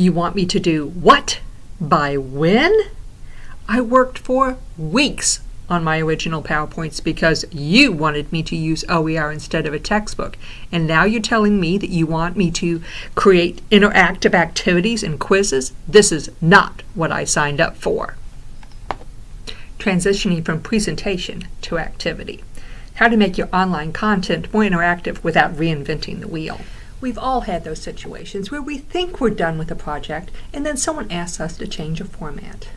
You want me to do what? By when? I worked for weeks on my original PowerPoints because you wanted me to use OER instead of a textbook. And now you're telling me that you want me to create interactive activities and quizzes? This is not what I signed up for. Transitioning from presentation to activity. How to make your online content more interactive without reinventing the wheel. We've all had those situations where we think we're done with a project and then someone asks us to change a format.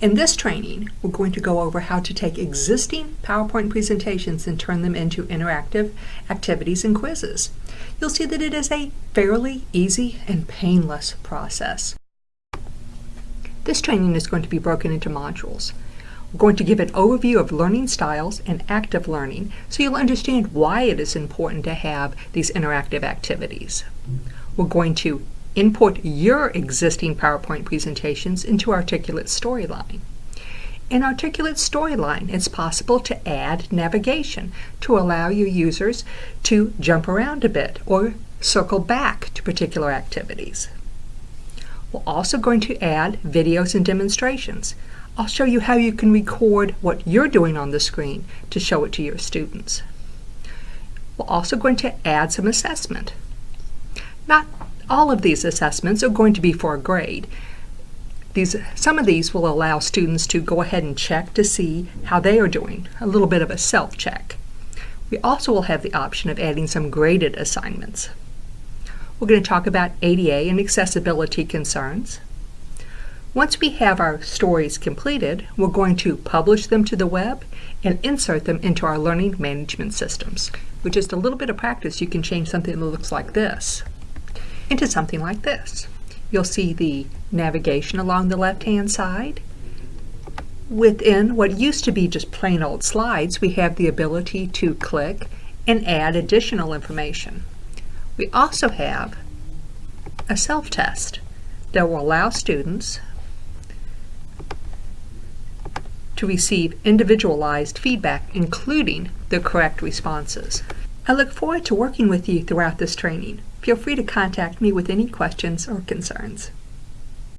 In this training, we're going to go over how to take existing PowerPoint presentations and turn them into interactive activities and quizzes. You'll see that it is a fairly easy and painless process. This training is going to be broken into modules. We're going to give an overview of learning styles and active learning so you'll understand why it is important to have these interactive activities. We're going to Import your existing PowerPoint presentations into Articulate Storyline. In Articulate Storyline, it's possible to add navigation to allow your users to jump around a bit or circle back to particular activities. We're also going to add videos and demonstrations. I'll show you how you can record what you're doing on the screen to show it to your students. We're also going to add some assessment. Not all of these assessments are going to be for a grade. These, some of these will allow students to go ahead and check to see how they are doing, a little bit of a self-check. We also will have the option of adding some graded assignments. We're going to talk about ADA and accessibility concerns. Once we have our stories completed, we're going to publish them to the web and insert them into our learning management systems. With just a little bit of practice, you can change something that looks like this into something like this. You'll see the navigation along the left-hand side. Within what used to be just plain old slides, we have the ability to click and add additional information. We also have a self-test that will allow students to receive individualized feedback, including the correct responses. I look forward to working with you throughout this training. Feel free to contact me with any questions or concerns.